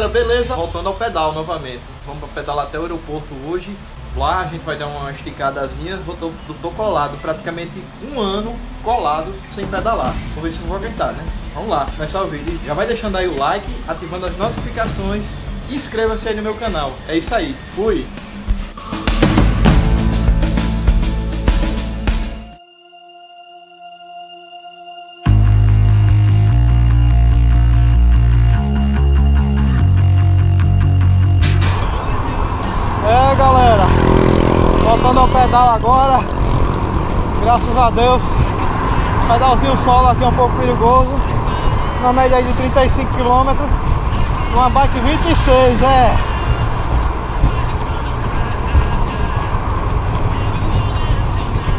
galera, beleza? Voltando ao pedal novamente. Vamos pedalar até o aeroporto hoje. Lá a gente vai dar uma esticadazinha. Vou, tô, tô colado praticamente um ano colado sem pedalar. Vamos ver se eu vou aguentar, né? Vamos lá, começar o vídeo. Já vai deixando aí o like, ativando as notificações e inscreva-se aí no meu canal. É isso aí. Fui! Voltando ao pedal agora, graças a Deus, pedalzinho solo aqui é um pouco perigoso, na média de 35 km, uma bike 26, é.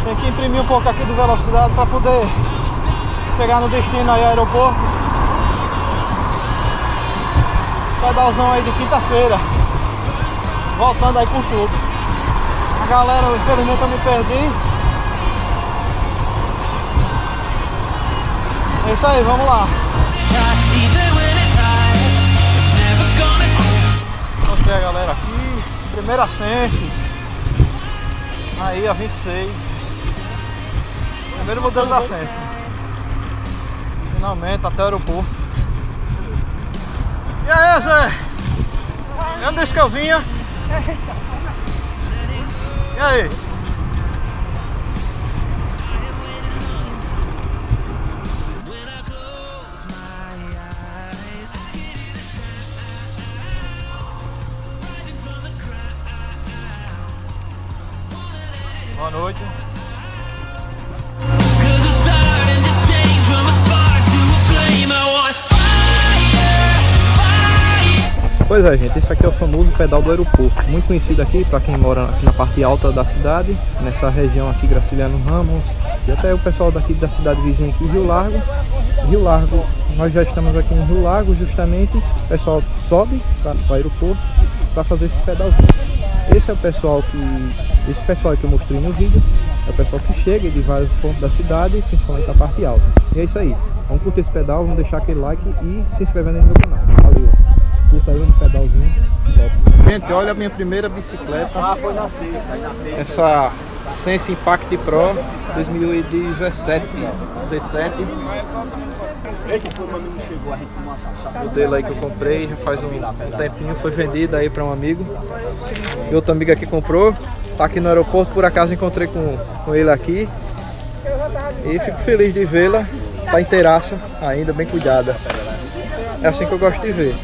Tem que imprimir um pouco aqui de velocidade para poder chegar no destino aí, aeroporto. Pedalzão aí de quinta-feira voltando aí com tudo. A galera, infelizmente eu me perdi. É isso aí, vamos lá. A galera aqui, primeira Sense. Aí a 26. Primeiro modelo da Sense. Finalmente, até o aeroporto. E aí, Zé? Onde disse que eu vinha? E aí? Boa noite. Pois é, gente, esse aqui é o famoso pedal do aeroporto, muito conhecido aqui para quem mora aqui na parte alta da cidade, nessa região aqui, Graciliano Ramos, e até o pessoal daqui da cidade vizinha aqui, Rio Largo. Rio Largo, nós já estamos aqui em Rio Largo, justamente, o pessoal sobe para o aeroporto para fazer esse pedalzinho. Esse é o pessoal que, esse pessoal que eu mostrei no vídeo, é o pessoal que chega de vários pontos da cidade, principalmente a parte alta. E é isso aí, vamos curtir esse pedal, vamos deixar aquele like e se inscrever no meu canal. Valeu! Curta aí no pedalzinho. Gente, olha a minha primeira bicicleta. Ah, foi na frente, Essa Sense Impact Pro 2017. 17. O modelo aí que eu comprei já faz um, tempinho, foi vendido aí para um amigo. E outro amigo aqui comprou. Tá aqui no aeroporto, por acaso encontrei com, com ele aqui. E fico feliz de vê-la. Tá inteiraça ainda, bem cuidada. É assim que eu gosto de ver.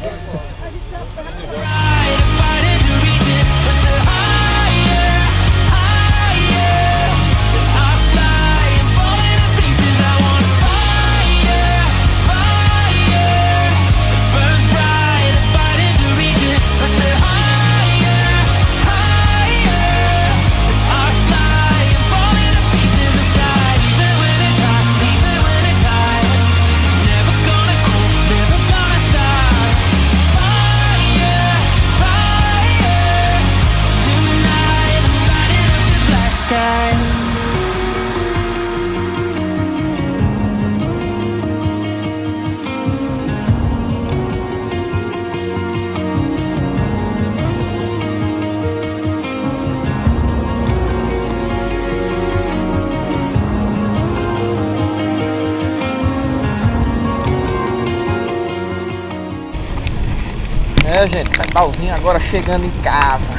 É, gente, pedalzinho agora chegando em casa.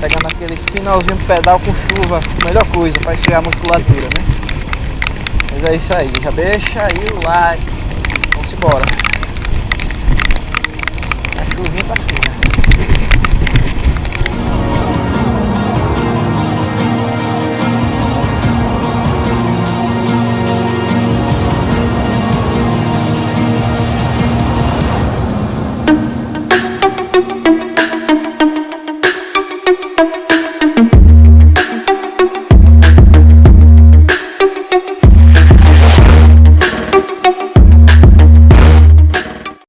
Pegando aquele finalzinho de pedal com chuva, melhor coisa para esfriar a musculatura, né? Mas é isso aí, já deixa aí o like. Vamos embora.